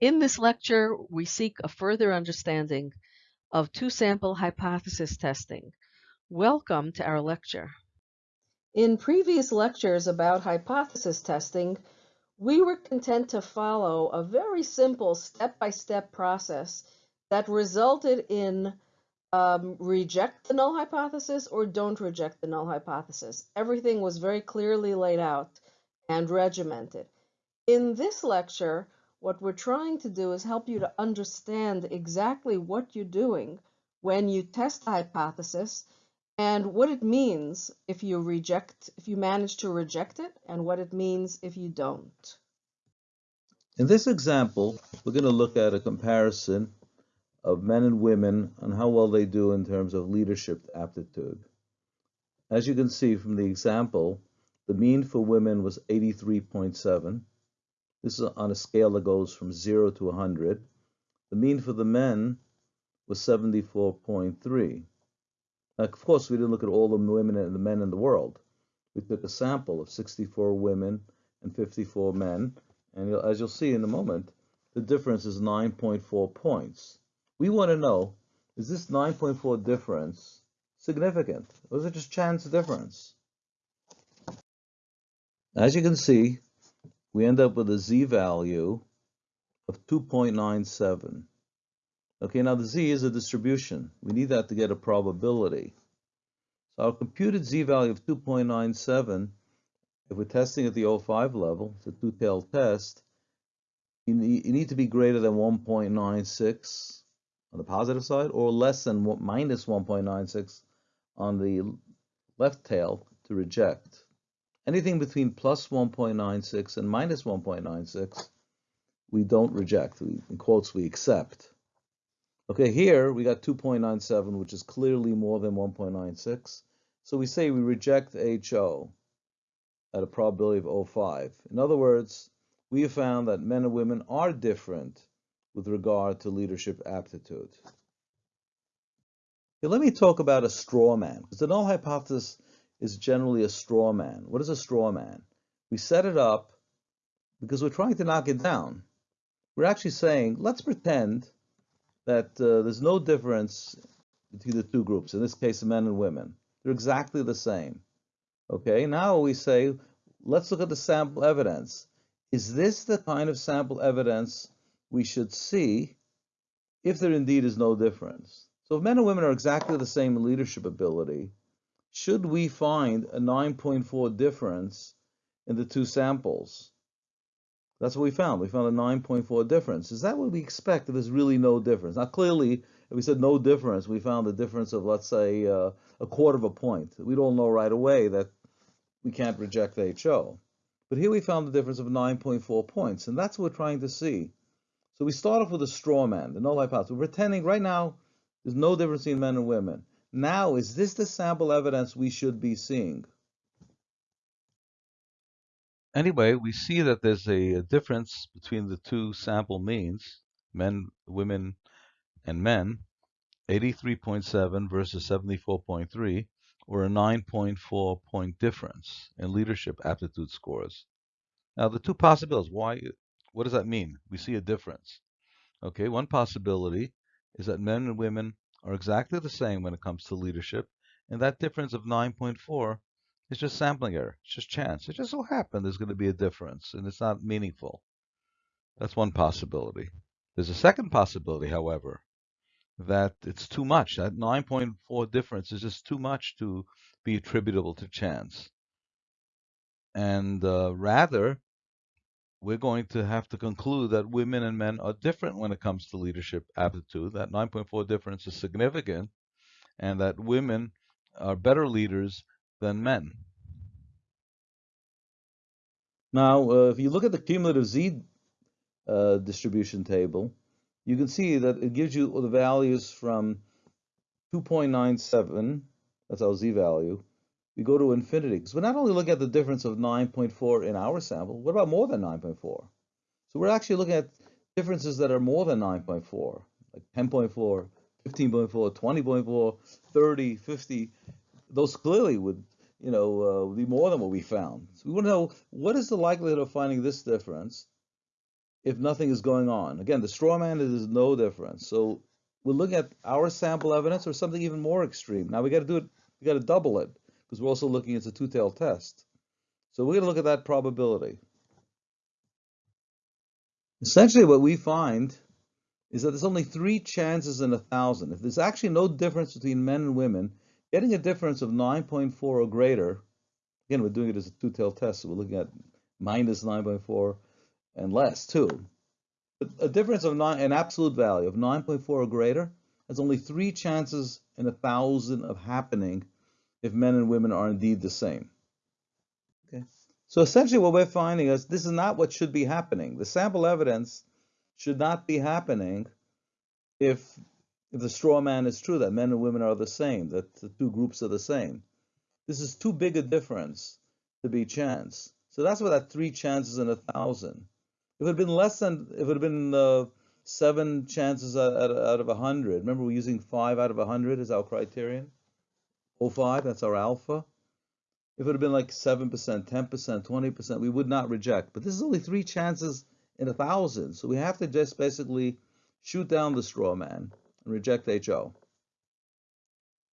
In this lecture, we seek a further understanding of two-sample hypothesis testing. Welcome to our lecture. In previous lectures about hypothesis testing, we were content to follow a very simple step-by-step process that resulted in um, reject the null hypothesis or don't reject the null hypothesis. Everything was very clearly laid out and regimented. In this lecture, what we're trying to do is help you to understand exactly what you're doing when you test the hypothesis and what it means if you reject, if you manage to reject it, and what it means if you don't. In this example, we're going to look at a comparison of men and women and how well they do in terms of leadership aptitude. As you can see from the example, the mean for women was 83.7 this is on a scale that goes from 0 to 100. The mean for the men was 74.3. Of course, we didn't look at all the women and the men in the world. We took a sample of 64 women and 54 men, and as you'll see in a moment, the difference is 9.4 points. We want to know, is this 9.4 difference significant, or is it just chance difference? As you can see, we end up with a z-value of 2.97. Okay, now the z is a distribution. We need that to get a probability. So our computed z-value of 2.97, if we're testing at the 0.5 level, it's a two-tailed test, you need to be greater than 1.96 on the positive side or less than minus 1.96 on the left tail to reject. Anything between plus 1.96 and minus 1.96, we don't reject. We, in quotes, we accept. Okay, here we got 2.97, which is clearly more than 1.96. So we say we reject HO at a probability of 0.5. In other words, we have found that men and women are different with regard to leadership aptitude. Let me talk about a straw man, because the null hypothesis is generally a straw man. What is a straw man? We set it up because we're trying to knock it down. We're actually saying, let's pretend that uh, there's no difference between the two groups, in this case, men and women. They're exactly the same. Okay, now we say, let's look at the sample evidence. Is this the kind of sample evidence we should see if there indeed is no difference? So if men and women are exactly the same in leadership ability, should we find a 9.4 difference in the two samples? That's what we found. We found a 9.4 difference. Is that what we expect if there's really no difference? Now, clearly, if we said no difference, we found a difference of, let's say, uh, a quarter of a point. We'd all know right away that we can't reject HO. But here we found the difference of 9.4 points, and that's what we're trying to see. So we start off with a straw man, the null hypothesis. We're pretending right now there's no difference in men and women. Now, is this the sample evidence we should be seeing? Anyway, we see that there's a, difference between the two sample means, men, women, and men, 83.7 versus 74.3, or a 9.4 point difference in leadership aptitude scores. Now, the two possibilities, why, what does that mean? We see a difference. Okay, one possibility is that men and women are exactly the same when it comes to leadership, and that difference of 9.4 is just sampling error. It's just chance. It just so happened there's going to be a difference, and it's not meaningful. That's one possibility. There's a second possibility, however, that it's too much. That 9.4 difference is just too much to be attributable to chance. And uh, rather, we're going to have to conclude that women and men are different when it comes to leadership aptitude. That 9.4 difference is significant, and that women are better leaders than men. Now, uh, if you look at the cumulative z uh, distribution table, you can see that it gives you the values from 2.97, that's our z value, we go to infinity. Because we're not only looking at the difference of 9.4 in our sample, what about more than 9.4? So we're actually looking at differences that are more than 9.4, like 10.4, 15.4, 20.4, 30, 50. Those clearly would, you know, uh, be more than what we found. So we want to know what is the likelihood of finding this difference if nothing is going on. Again, the straw man is no difference. So we're looking at our sample evidence or something even more extreme. Now we got to do it, we got to double it because we're also looking at a two-tailed test. So we're going to look at that probability. Essentially what we find is that there's only three chances in a thousand. If there's actually no difference between men and women, getting a difference of 9.4 or greater, again, we're doing it as a two-tailed test, so we're looking at minus 9.4 and less too. But a difference of nine, an absolute value of 9.4 or greater has only three chances in a thousand of happening if men and women are indeed the same. Okay. So essentially what we're finding is this is not what should be happening. The sample evidence should not be happening if if the straw man is true that men and women are the same, that the two groups are the same. This is too big a difference to be chance. So that's why that three chances in a thousand. If it had been less than, if it had been uh, seven chances out, out of a hundred, remember we're using five out of a hundred as our criterion. 05, that's our alpha. If it had been like 7%, 10%, 20%, we would not reject. But this is only three chances in a thousand. So we have to just basically shoot down the straw man and reject HO.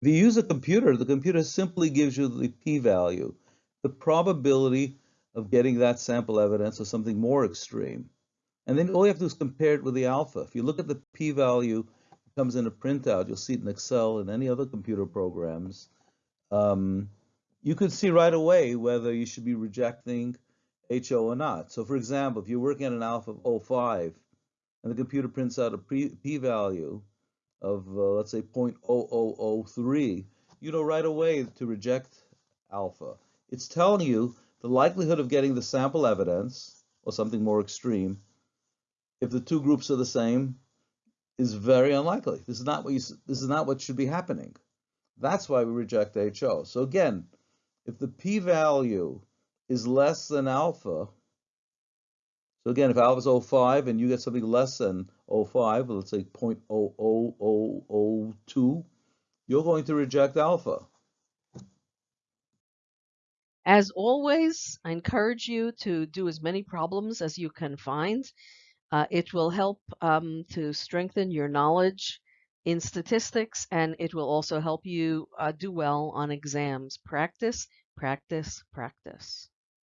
If you use a computer, the computer simply gives you the p-value, the probability of getting that sample evidence or something more extreme. And then all you have to do is compare it with the alpha. If you look at the p-value, it comes in a printout, you'll see it in Excel and any other computer programs. Um, you could see right away whether you should be rejecting HO or not. So for example, if you're working at an alpha of 05 and the computer prints out a p-value of, uh, let's say, 0.0003, you know right away to reject alpha. It's telling you the likelihood of getting the sample evidence, or something more extreme, if the two groups are the same, is very unlikely. This is not what you, this is not what should be happening. That's why we reject HO. So again, if the p-value is less than alpha, so again, if alpha is 05 and you get something less than 05, let's say 0.00002, you're going to reject alpha. As always, I encourage you to do as many problems as you can find. Uh, it will help um, to strengthen your knowledge in statistics and it will also help you uh, do well on exams. Practice, practice, practice.